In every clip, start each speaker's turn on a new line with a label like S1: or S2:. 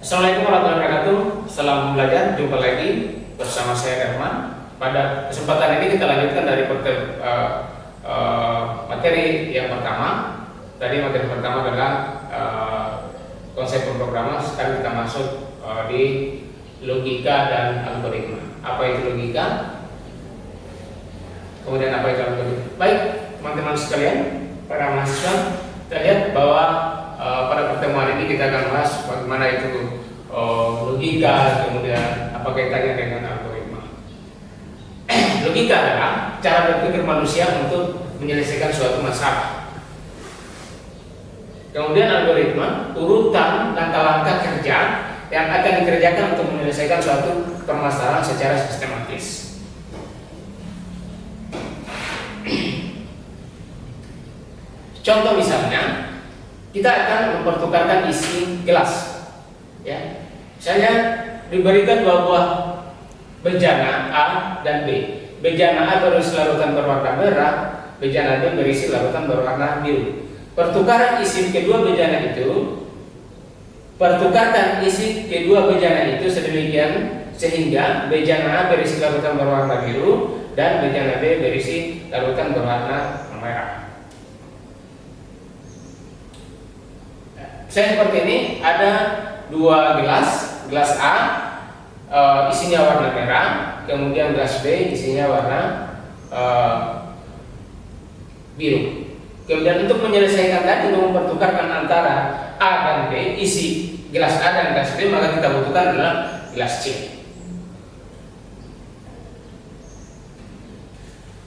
S1: Assalamualaikum warahmatullahi wabarakatuh. Salam belajar, jumpa lagi bersama saya Herman. Pada kesempatan ini kita lanjutkan dari uh, uh, materi yang pertama. Tadi materi pertama adalah uh, konsep pemrograman. Sekarang kita masuk uh, di logika dan algoritma. Apa itu logika? Kemudian apa itu algoritma? Baik, teman-teman sekalian, para mahasiswa Kita lihat bahwa uh, pada pertemuan ini kita akan bahas bagaimana itu uh, logika, kemudian apa kaitannya dengan algoritma. logika adalah cara berpikir manusia untuk menyelesaikan suatu masalah. Kemudian algoritma urutan langkah-langkah kerja yang akan dikerjakan untuk menyelesaikan suatu permasalahan secara sistematis. Contoh misalnya, kita akan mempertukarkan isi gelas. Ya, saya diberikan dua buah bejana A dan B. Bejana A berisi larutan berwarna merah, bejana B berisi larutan berwarna biru. Pertukaran isi kedua bejana itu, pertukarkan isi kedua bejana itu sedemikian sehingga bejana A berisi larutan berwarna biru dan bejana B berisi larutan berwarna merah. Saya seperti ini ada dua gelas, gelas A e, isinya warna merah, kemudian gelas B isinya warna e, biru. Kemudian untuk menyelesaikan tadi untuk mempertukarkan antara A dan B isi gelas A dan gelas B maka kita butuhkan adalah gelas C.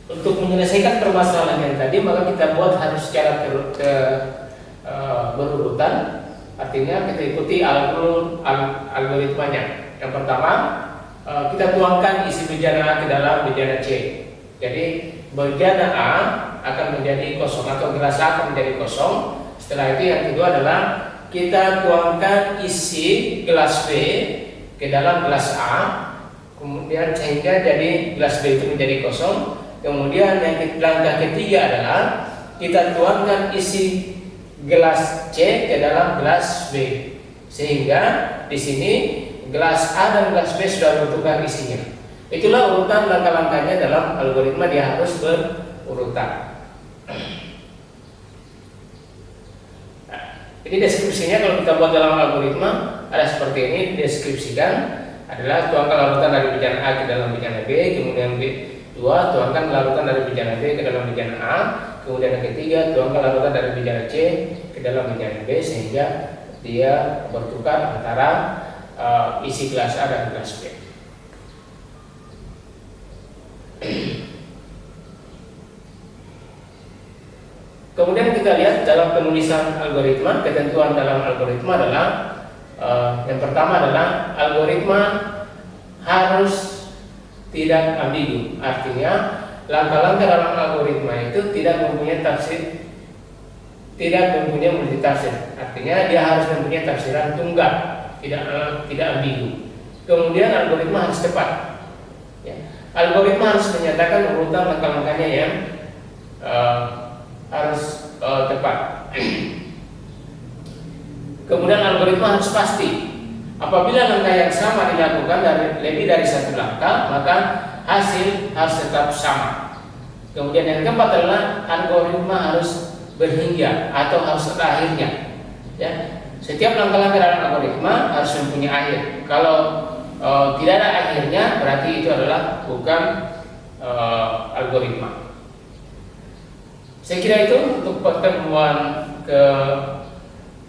S1: Untuk menyelesaikan permasalahan yang tadi maka kita buat harus secara ter, ter, Eh, berurutan artinya kita ikuti algoritmanya. Yang pertama uh, kita tuangkan isi bejana A ke dalam bejana C jadi bejana A akan menjadi kosong atau gelas A akan menjadi kosong. Setelah itu yang kedua adalah kita tuangkan isi gelas B ke dalam gelas A. Kemudian sehingga jadi gelas B itu menjadi kosong. Kemudian yang langkah ketiga adalah kita tuangkan isi gelas C ke dalam gelas B. Sehingga di sini gelas A dan gelas B sudah bertukar isinya. Itulah urutan langkah-langkahnya dalam algoritma dia harus berurutan. Nah, ini deskripsinya kalau kita buat dalam algoritma ada seperti ini deskripsikan adalah tuangkan larutan dari bejana A ke dalam bejana B kemudian B dua tuangkan larutan dari bejana B ke dalam bejana A kemudian yang ketiga tuangkan larutan dari bejana C ke dalam bejana B sehingga dia bertukar antara uh, isi gelas A dan gelas B. Kemudian kita lihat dalam penulisan algoritma ketentuan dalam algoritma adalah uh, yang pertama adalah algoritma harus tidak ambigu. Artinya langkah-langkah dalam algoritma itu tidak mempunyai tafsir tidak mempunyai multi tafsir. Artinya dia harus mempunyai tafsiran tunggal tidak tidak ambigu. Kemudian algoritma harus tepat ya. algoritma harus menyatakan urutan langkah-langkahnya yang uh, harus uh, tepat. Kemudian algoritma harus pasti. Apabila langkah yang sama dilakukan dari lebih dari satu langkah maka hasil harus tetap sama. Kemudian yang keempat adalah algoritma harus berhingga atau harus ada akhirnya. Ya, setiap langkah-langkah dalam algoritma harus mempunyai akhir. Kalau e, tidak ada akhirnya, berarti itu adalah bukan e, algoritma. Saya kira itu untuk pertemuan ke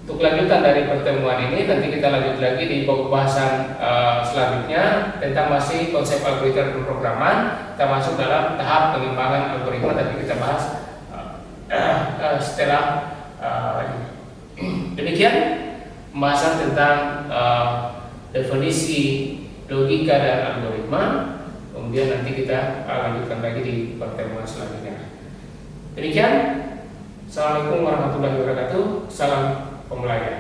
S1: untuk lanjutan dari pertemuan ini nanti kita lanjut lagi di pembahasan uh, selanjutnya tentang masih konsep algoritma pemrograman. Kita masuk dalam tahap pengembangan algoritma tapi kita bahas uh, uh, setelah uh, demikian pembahasan tentang uh, definisi logika dan algoritma. Kemudian nanti kita lanjutkan lagi di pertemuan selanjutnya. Demikian. Assalamualaikum warahmatullahi wabarakatuh. Salam ตรงไรเนี่ย